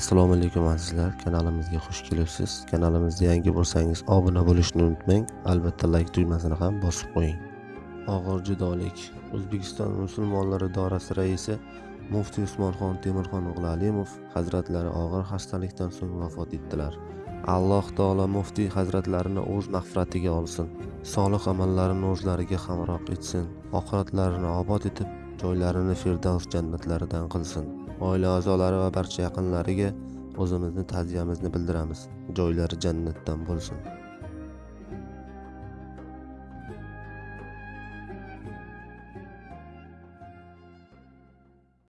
assalomu alaykum azizlar. Kanalimizga xush kelibsiz. Kanalimizda yangi bo'lsangiz obuna bo'lishni unutmang. Albatta layk tugmasini ham bosib qo'ying. Og'ir judolik. O'zbekiston musulmonlari idorasi raisi muftiy usmonxon temirxon o'g'li alimov hazratlari og'ir xastalikdan so'ng vafot etdilar. Alloh taolo muftiy hazratlarini o'z mag'firatiga olsin. Solih amallarini o'zlariga hamroh etsin. Oxiratlarini obod etib joylarini firdavs jannatlaridan qilsin. Oila a'zolari va barcha yaqinlariga o'zimizni ta'ziyamizni bildiramiz. Joylari jannatdan bo'lsin.